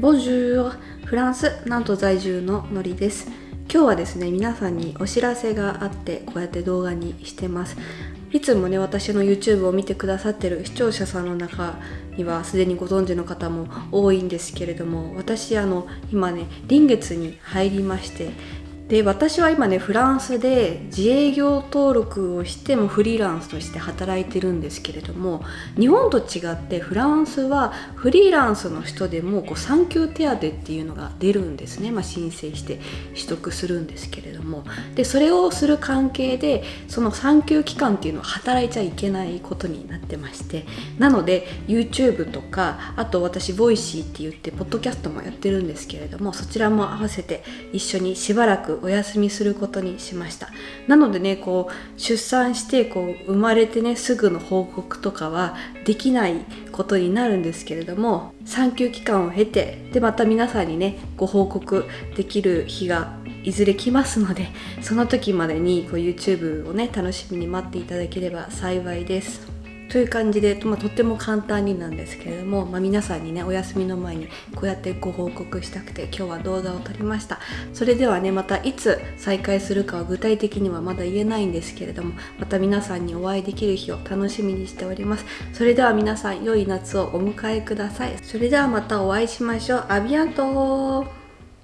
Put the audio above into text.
ボジューフランスなんと在住ののりです。今日はですね皆さんにお知らせがあってこうやって動画にしてます。いつもね私の YouTube を見てくださってる視聴者さんの中にはすでにご存知の方も多いんですけれども私あの今ね臨月に入りましてで私は今ねフランスで自営業登録をしてもフリーランスとして働いてるんですけれども日本と違ってフランスはフリーランスの人でもこう産休手当っていうのが出るんですね、まあ、申請して取得するんですけれども。でそれをする関係でその産休期間っていうのは働いちゃいけないことになってまして。なので YouTube とかあと私 Voicy って言ってポッドキャストもやってるんですけれどもそちらも合わせて一緒にしばらくお休みすることにしました。なのでねこう出産してこう生まれてねすぐの報告とかはできないことになるんですけれども産休期間を経てでまた皆さんにねご報告できる日がいずれ来ますのでその時までにこう YouTube をね楽しみに待っていただければ幸いです。という感じで、まあ、とっても簡単になんですけれども、まあ、皆さんにねお休みの前にこうやってご報告したくて今日は動画を撮りました。それではねまたいつ再開するかは具体的にはまだ言えないんですけれどもまた皆さんにお会いできる日を楽しみにしております。それでは皆さん良い夏をお迎えください。それではまたお会いしましょう。アビアント